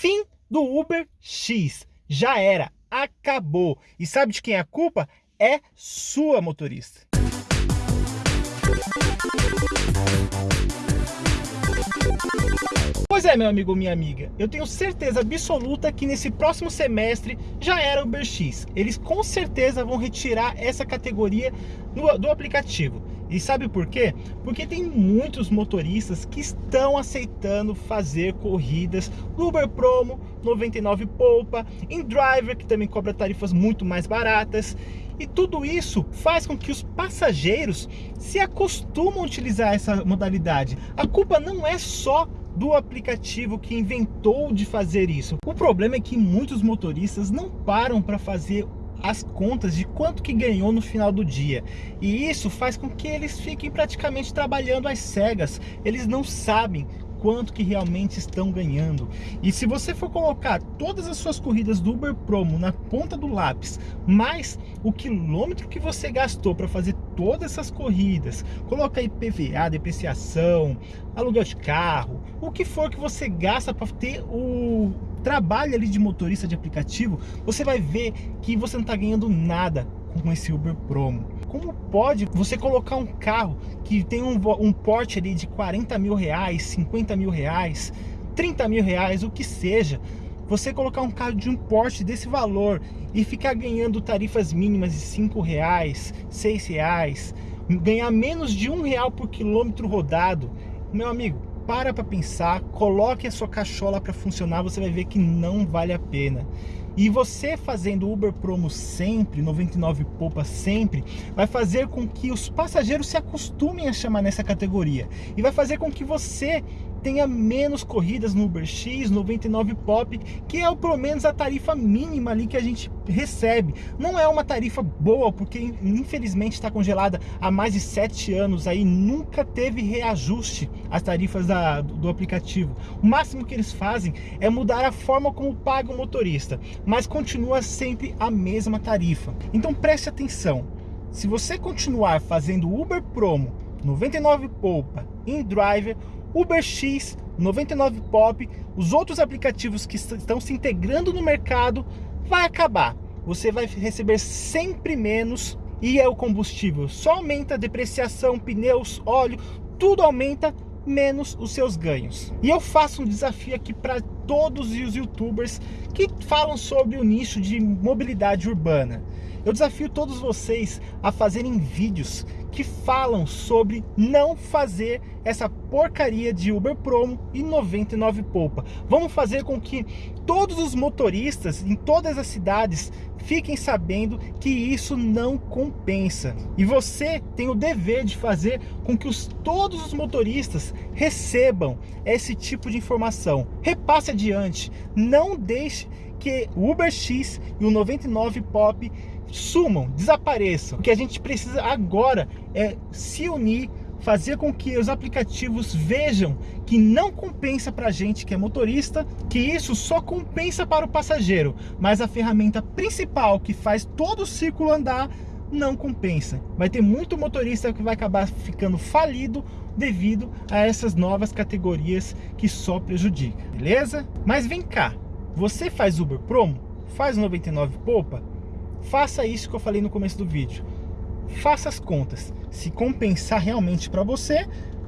Fim do Uber X. Já era, acabou. E sabe de quem é a culpa? É sua motorista. Pois é, meu amigo minha amiga, eu tenho certeza absoluta que nesse próximo semestre já era Uber X. Eles com certeza vão retirar essa categoria do aplicativo. E sabe por quê? Porque tem muitos motoristas que estão aceitando fazer corridas no Uber Promo, 99 Poupa, em Driver, que também cobra tarifas muito mais baratas. E tudo isso faz com que os passageiros se acostumam a utilizar essa modalidade. A culpa não é só do aplicativo que inventou de fazer isso. O problema é que muitos motoristas não param para fazer as contas de quanto que ganhou no final do dia. E isso faz com que eles fiquem praticamente trabalhando às cegas. Eles não sabem quanto que realmente estão ganhando. E se você for colocar todas as suas corridas do Uber Promo na ponta do lápis, mais o quilômetro que você gastou para fazer todas essas corridas, coloca IPVA, depreciação, aluguel de carro, o que for que você gasta para ter o trabalho ali de motorista de aplicativo, você vai ver que você não está ganhando nada com esse Uber Promo. Como pode você colocar um carro que tem um, um porte ali de 40 mil reais, 50 mil reais, 30 mil reais, o que seja, você colocar um carro de um porte desse valor e ficar ganhando tarifas mínimas de 5 reais, 6 reais, ganhar menos de um real por quilômetro rodado, meu amigo, para para pensar, coloque a sua cachola para funcionar, você vai ver que não vale a pena. E você fazendo Uber Promo sempre, 99 Poupa sempre, vai fazer com que os passageiros se acostumem a chamar nessa categoria. E vai fazer com que você tenha menos corridas no Uber X, 99 Pop, que é pelo menos a tarifa mínima ali que a gente recebe. Não é uma tarifa boa, porque infelizmente está congelada há mais de 7 anos aí, nunca teve reajuste as tarifas da, do aplicativo. O máximo que eles fazem é mudar a forma como paga o motorista, mas continua sempre a mesma tarifa. Então preste atenção, se você continuar fazendo Uber Promo, 99 Poupa, InDriver, UberX, 99 Pop, os outros aplicativos que estão se integrando no mercado, vai acabar. Você vai receber sempre menos e é o combustível só aumenta, depreciação, pneus, óleo, tudo aumenta, menos os seus ganhos. E eu faço um desafio aqui para todos os youtubers que falam sobre o nicho de mobilidade urbana. Eu desafio todos vocês a fazerem vídeos que falam sobre não fazer essa porcaria de Uber Promo e 99 Poupa. Vamos fazer com que todos os motoristas em todas as cidades fiquem sabendo que isso não compensa. E você tem o dever de fazer com que os, todos os motoristas recebam esse tipo de informação. Repasse adiante, não deixe que o UberX e o 99 Pop sumam, desapareçam. O que a gente precisa agora é se unir, fazer com que os aplicativos vejam que não compensa para a gente que é motorista, que isso só compensa para o passageiro, mas a ferramenta principal que faz todo o ciclo andar não compensa. Vai ter muito motorista que vai acabar ficando falido devido a essas novas categorias que só prejudicam, beleza? Mas vem cá, você faz Uber Promo? Faz 99 Poupa? Faça isso que eu falei no começo do vídeo. Faça as contas. Se compensar realmente para você,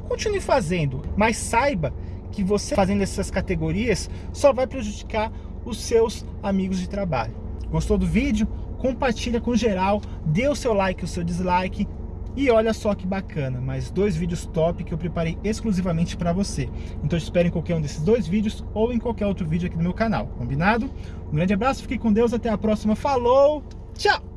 continue fazendo. Mas saiba que você fazendo essas categorias só vai prejudicar os seus amigos de trabalho. Gostou do vídeo? Compartilha com geral, dê o seu like, o seu dislike. E olha só que bacana, mais dois vídeos top que eu preparei exclusivamente para você. Então espere em qualquer um desses dois vídeos ou em qualquer outro vídeo aqui do meu canal, combinado? Um grande abraço, fique com Deus, até a próxima, falou! Tchau!